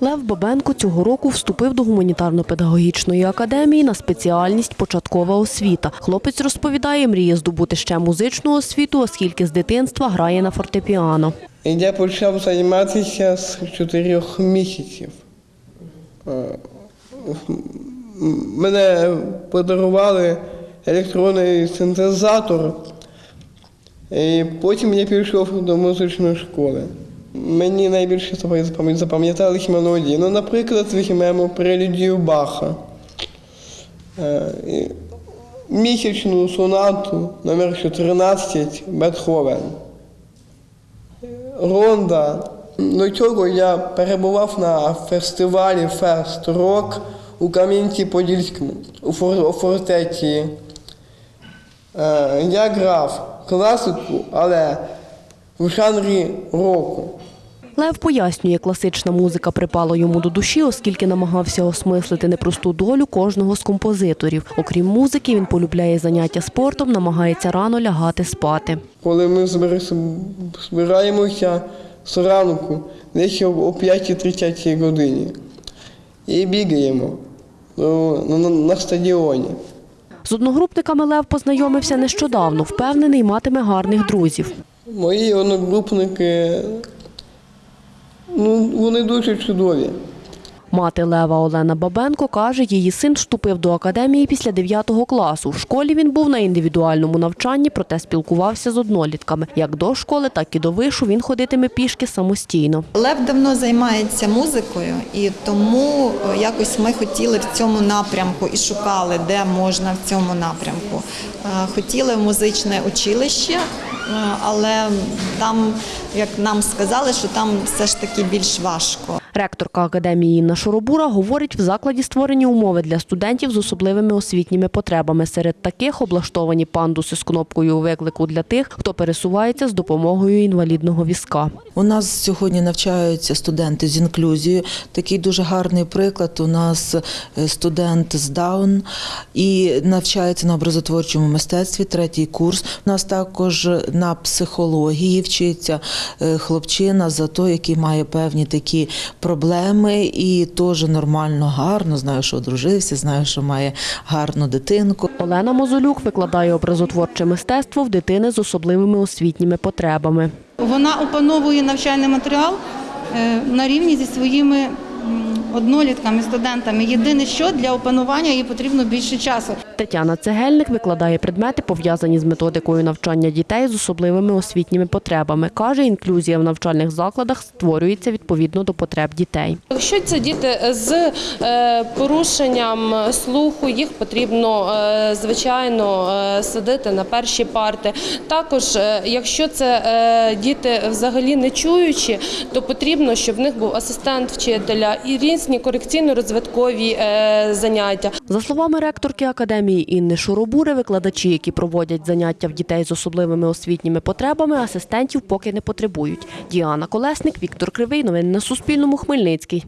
Лев Бабенко цього року вступив до гуманітарно-педагогічної академії на спеціальність початкова освіта. Хлопець розповідає, мріє здобути ще музичну освіту, оскільки з дитинства грає на фортепіано. Я почав займатися з чотирьох місяців. Е, Мене подарували електронний синтезатор, і потім я пішов до музичної школи. Мені найбільше запам- запам'ятались мелодії. Ну, наприклад, візьмемо прелюдію Баха. Е, Місячну сонату номер 14 Бетховен. Ронда. До цього я перебував на фестивалі Фест Рок у Кам'янці-Подільському, у фортеці. Е, Я грав класику, але в жанрі року. Лев пояснює, класична музика припала йому до душі, оскільки намагався осмислити непросту долю кожного з композиторів. Окрім музики, він полюбляє заняття спортом, намагається рано лягати спати. Коли ми збир- збираємося зранку, десь о о 5.30 годині, і бігаємо на стадіоні. З одногрупниками Лев познайомився нещодавно. Впевнений, матиме гарних друзів. Мої одногрупники, ну, вони дуже чудові. Мати Лева Олена Бабенко каже, її син вступив до академії після 9 класу. В школі він був на індивідуальному навчанні, проте спілкувався з однолітками. Як до школи, так і до вишу він ходитиме пішки самостійно. Лев давно займається музикою, і тому е, якось ми хотіли в цьому напрямку і шукали, де можна в цьому напрямку. Е, Хотіли в музичне училище, але там, як нам сказали, що там все ж таки більш важко. Ректорка академії Інна Шоробура говорить, в закладі створені умови для студентів з особливими освітніми потребами. Серед таких облаштовані пандуси з кнопкою виклику для тих, хто пересувається з допомогою інвалідного візка. У нас сьогодні навчаються студенти з інклюзією. Такий дуже гарний приклад. У нас е, студент з Даун і навчається на образотворчому мистецтві, третій курс. У нас також на психології вчиться е, хлопчина за той, який має певні такі проблеми, і теж нормально, гарно. Знаю, що одружився, знаю, що має гарну дитинку. Олена Мозолюк викладає образотворче мистецтво в дитини з особливими освітніми потребами. Вона опановує навчальний матеріал е, на рівні зі своїми однолітками, студентами. Єдине, що для опанування їй потрібно більше часу. Тетяна Цегельник викладає предмети, пов'язані з методикою навчання дітей з особливими освітніми потребами. Каже, інклюзія в навчальних закладах створюється відповідно до потреб дітей. Якщо це діти з е, порушенням слуху, їх потрібно е, звичайно е, садити на перші парти. Також, якщо це діти взагалі не чуючі, то потрібно, щоб в них був асистент вчителя і різні корекційно-розвиткові е, заняття. За словами ректорки академії Інни Шуробури, викладачі, які проводять заняття в дітей з особливими освітніми потребами, асистентів поки не потребують. Діана Колесник, Віктор Кривий. Новини на Суспільному. Хмельницький.